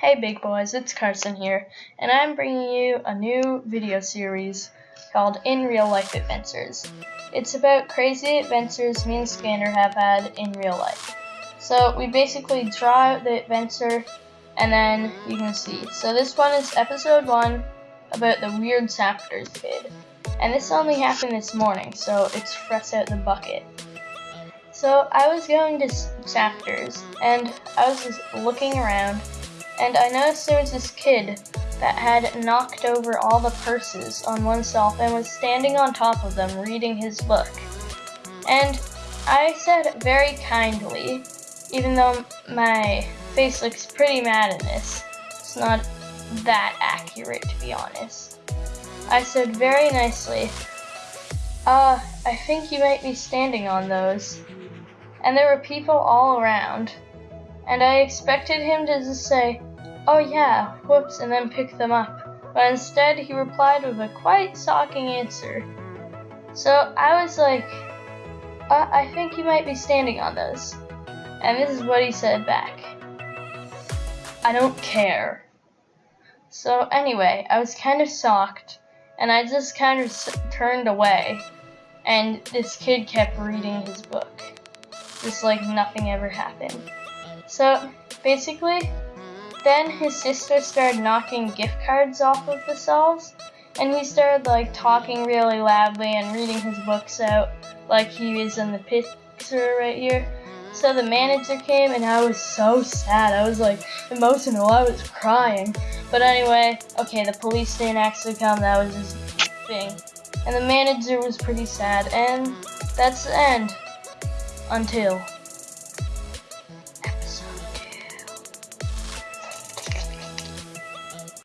Hey big boys, it's Carson here, and I'm bringing you a new video series called In Real Life Adventures. It's about crazy adventures me and Scanner have had in real life. So we basically draw out the adventure and then you can see. So this one is episode 1 about the weird Safters kid. And this only happened this morning, so it's fresh out the bucket. So I was going to Safters and I was just looking around and I noticed there was this kid that had knocked over all the purses on oneself and was standing on top of them reading his book. And I said very kindly, even though my face looks pretty mad in this, it's not that accurate to be honest. I said very nicely, uh, I think you might be standing on those. And there were people all around. And I expected him to just say, oh yeah, whoops, and then pick them up. But instead, he replied with a quite shocking answer. So I was like, uh, I think you might be standing on those. And this is what he said back. I don't care. So anyway, I was kind of shocked, and I just kind of turned away, and this kid kept reading his book. Just like nothing ever happened. So basically, then his sister started knocking gift cards off of the shelves, and he started like talking really loudly and reading his books out like he is in the picture right here. So the manager came and I was so sad. I was like emotional. I was crying. But anyway, okay, the police didn't actually come. That was his thing. And the manager was pretty sad. And that's the end. Until.